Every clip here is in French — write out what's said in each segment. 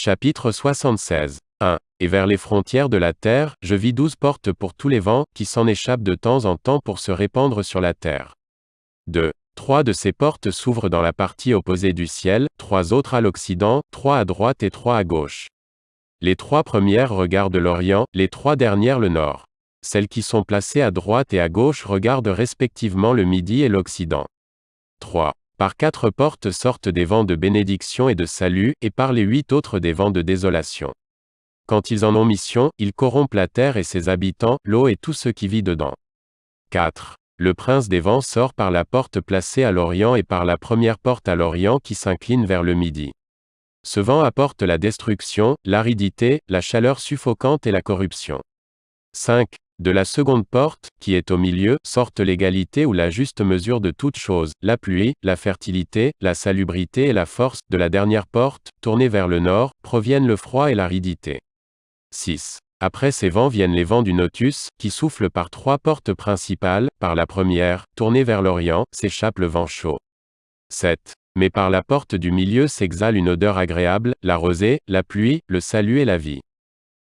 Chapitre 76. 1. Et vers les frontières de la terre, je vis douze portes pour tous les vents, qui s'en échappent de temps en temps pour se répandre sur la terre. 2. Trois de ces portes s'ouvrent dans la partie opposée du ciel, trois autres à l'occident, trois à droite et trois à gauche. Les trois premières regardent l'Orient, les trois dernières le Nord. Celles qui sont placées à droite et à gauche regardent respectivement le Midi et l'Occident. 3. Par quatre portes sortent des vents de bénédiction et de salut, et par les huit autres des vents de désolation. Quand ils en ont mission, ils corrompent la terre et ses habitants, l'eau et tout ce qui vit dedans. 4. Le prince des vents sort par la porte placée à l'Orient et par la première porte à l'Orient qui s'incline vers le Midi. Ce vent apporte la destruction, l'aridité, la chaleur suffocante et la corruption. 5. De la seconde porte, qui est au milieu, sortent l'égalité ou la juste mesure de toutes choses, la pluie, la fertilité, la salubrité et la force, de la dernière porte, tournée vers le nord, proviennent le froid et l'aridité. 6. Après ces vents viennent les vents du Notus, qui soufflent par trois portes principales, par la première, tournée vers l'Orient, s'échappe le vent chaud. 7. Mais par la porte du milieu s'exhale une odeur agréable, la rosée, la pluie, le salut et la vie.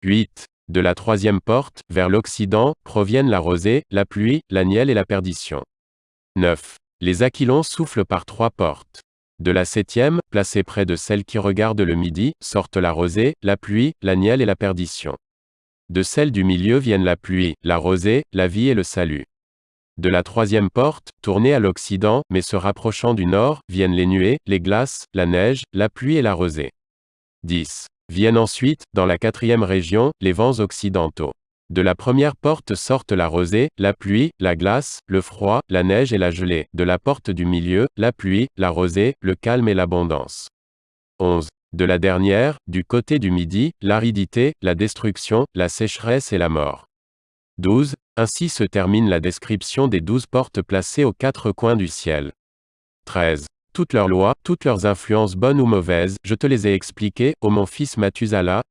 8. De la troisième porte, vers l'Occident, proviennent la rosée, la pluie, l'agnel et la perdition. 9. Les aquilons soufflent par trois portes. De la septième, placée près de celle qui regarde le midi, sortent la rosée, la pluie, l'agnel et la perdition. De celle du milieu viennent la pluie, la rosée, la vie et le salut. De la troisième porte, tournée à l'Occident, mais se rapprochant du nord, viennent les nuées, les glaces, la neige, la pluie et la rosée. 10. Viennent ensuite, dans la quatrième région, les vents occidentaux. De la première porte sortent la rosée, la pluie, la glace, le froid, la neige et la gelée. De la porte du milieu, la pluie, la rosée, le calme et l'abondance. 11. De la dernière, du côté du midi, l'aridité, la destruction, la sécheresse et la mort. 12. Ainsi se termine la description des douze portes placées aux quatre coins du ciel. 13 toutes leurs lois, toutes leurs influences bonnes ou mauvaises, je te les ai expliquées, ô mon fils Mathusala,